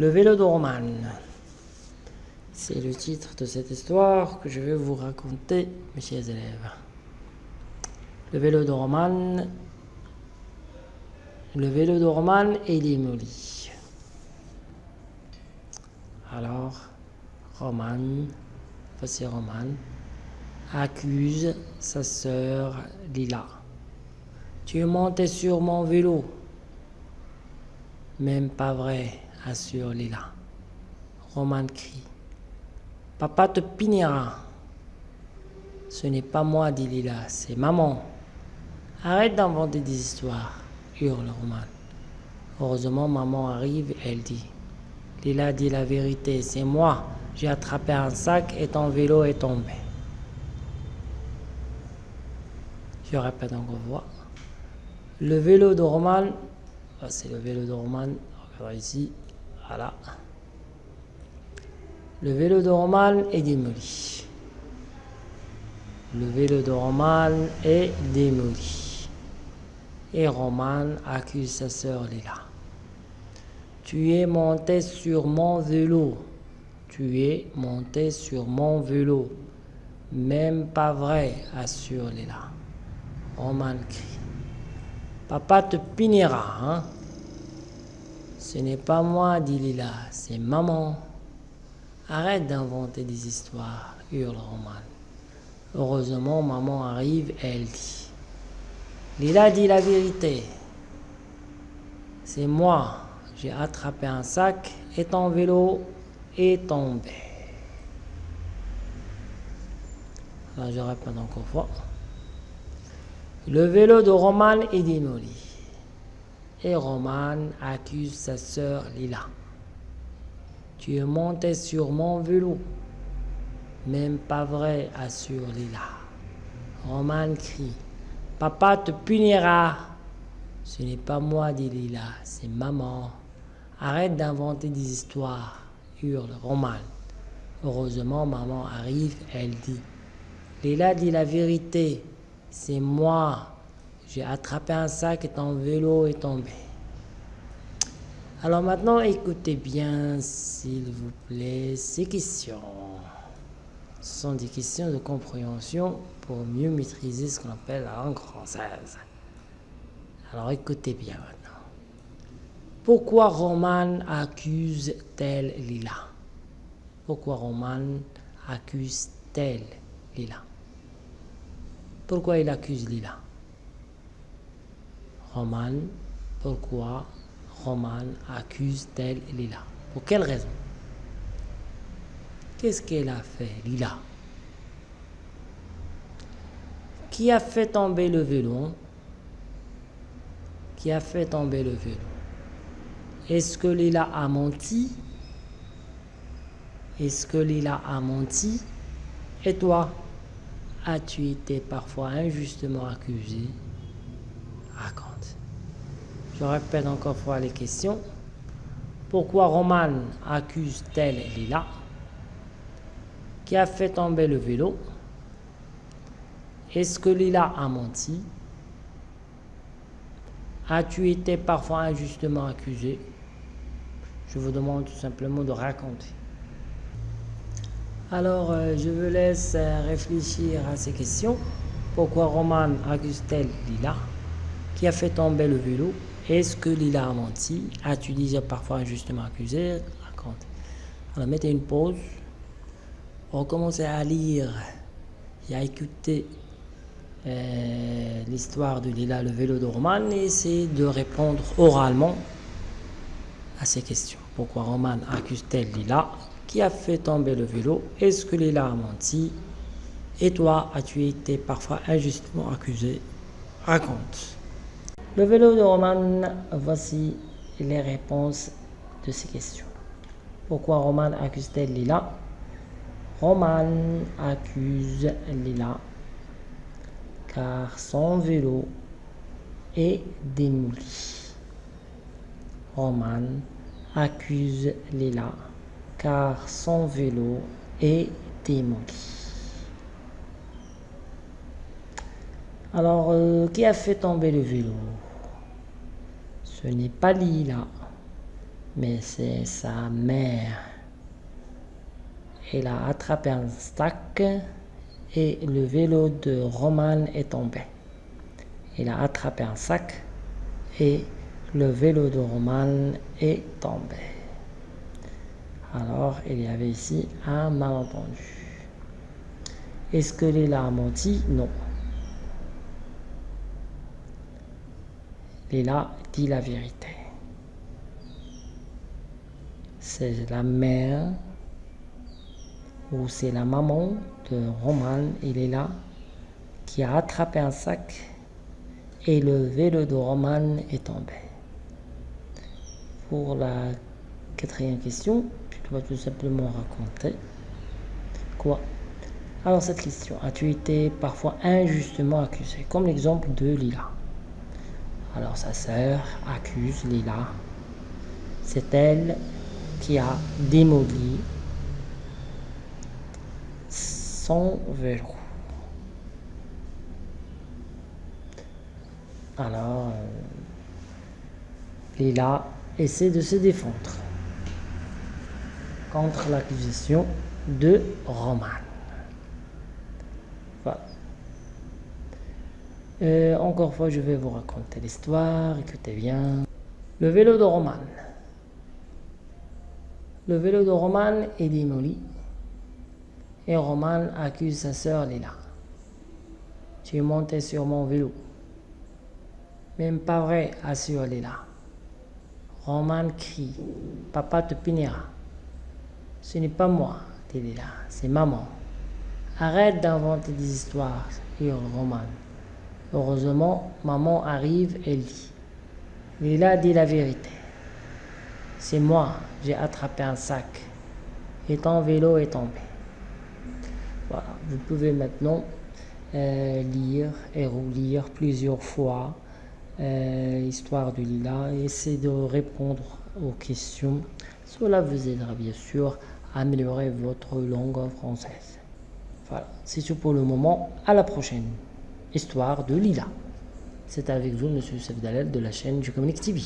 Le vélo de Roman. C'est le titre de cette histoire que je vais vous raconter, mes chers élèves. Le vélo de Roman. Le vélo de Roman est démoli. Alors, Roman, voici Roman, accuse sa sœur Lila. Tu es sur mon vélo. Même pas vrai, assure Lila. Roman crie. Papa te punira. Ce n'est pas moi, dit Lila, c'est maman. Arrête d'inventer des histoires, hurle Roman. Heureusement, maman arrive, elle dit. Lila dit la vérité, c'est moi. J'ai attrapé un sac et ton vélo est tombé. Je répète encore une fois. Le vélo de Roman, ah, c'est le vélo de Roman, regardez ici, voilà. Le vélo de Roman est démoli. Le vélo de Roman est démoli. Et Roman accuse sa sœur Lila. Tu es monté sur mon vélo. Tu es monté sur mon vélo. Même pas vrai, assure Lila. Roman crie. Papa te punira, hein Ce n'est pas moi, dit Lila, c'est maman. Arrête d'inventer des histoires, hurle Roman. Heureusement, maman arrive et elle dit. Lila dit la vérité. C'est moi. J'ai attrapé un sac et ton vélo est tombé. Alors je répète encore fois. Le vélo de Roman est démoli. Et Roman accuse sa sœur Lila. Tu es monté sur mon vélo. Même pas vrai, assure Lila. Roman crie. Papa te punira. Ce n'est pas moi, dit Lila, c'est maman. Arrête d'inventer des histoires, hurle Roman. Heureusement, maman arrive, elle dit. Lila dit la vérité. C'est moi. J'ai attrapé un sac et ton vélo est tombé. Alors maintenant, écoutez bien, s'il vous plaît, ces questions. Ce sont des questions de compréhension pour mieux maîtriser ce qu'on appelle la langue française. Alors écoutez bien maintenant. Pourquoi Roman accuse-t-elle Lila? Pourquoi Roman accuse-t-elle Lila? Pourquoi il accuse Lila? Roman, pourquoi Roman accuse-t-elle Lila? Pour quelle raison? Qu'est-ce qu'elle a fait, Lila? Qui a fait tomber le vélo? Qui a fait tomber le vélo? Est-ce que Lila a menti? Est-ce que Lila a menti? Et toi? As-tu été parfois injustement accusé? Raconte. Je répète encore fois les questions. Pourquoi Roman accuse-t-elle Lila? Qui a fait tomber le vélo? Est-ce que Lila a menti? As-tu été parfois injustement accusé? Je vous demande tout simplement de raconter. Alors, euh, je vous laisse euh, réfléchir à ces questions. Pourquoi Roman accuse-t-elle Lila Qui a fait tomber le vélo Est-ce que Lila a menti? As-tu déjà parfois injustement accusé? Raconte. Alors, mettez une pause. Recommencez à lire et à écouter euh, l'histoire de Lila, le vélo de Roman, et essayez de répondre oralement à ces questions. Pourquoi Roman accuse-t-elle Lila qui a fait tomber le vélo Est-ce que Lila a menti? Et toi, as-tu été parfois injustement accusé? Raconte. Le vélo de Roman, voici les réponses de ces questions. Pourquoi Roman accuse-t-elle Lila Roman accuse Lila car son vélo est démoli. Roman accuse Lila car son vélo est démoli. Alors, euh, qui a fait tomber le vélo? Ce n'est pas Lila, mais c'est sa mère. Elle a attrapé un sac et le vélo de Roman est tombé. Il a attrapé un sac et le vélo de Roman est tombé. Alors, il y avait ici un malentendu. Est-ce que Lila a menti? Non. Lila dit la vérité. C'est la mère ou c'est la maman de Roman et Lila qui a attrapé un sac et le vélo de Roman est tombé. Pour la quatrième question, tu dois tout simplement raconter quoi? Alors cette question, as-tu été parfois injustement accusé? Comme l'exemple de Lila. Alors sa sœur accuse Lila. C'est elle qui a démoli son vélo. Alors, euh, Lila essaie de se défendre contre l'accusation de Roman. Voilà. Euh, encore une fois, je vais vous raconter l'histoire. Écoutez bien. Le vélo de Roman. Le vélo de Roman est démoli et Roman accuse sa sœur Lila. Tu es monté sur mon vélo. Même pas vrai, assure Lila. Roman crie. Papa te punira. Ce n'est pas moi, Lila, c'est maman. Arrête d'inventer des histoires, hurle Roman. Heureusement, maman arrive et dit. Lila dit la vérité. C'est moi, j'ai attrapé un sac et ton vélo est tombé. Voilà, vous pouvez maintenant euh, lire et relire plusieurs fois euh, l'histoire de Lila et essayer de répondre aux questions. Cela vous aidera bien sûr à améliorer votre langue française. Voilà, c'est tout pour le moment. À la prochaine histoire de Lila. C'est avec vous, Monsieur Youssef Dalel de la chaîne du Communique TV.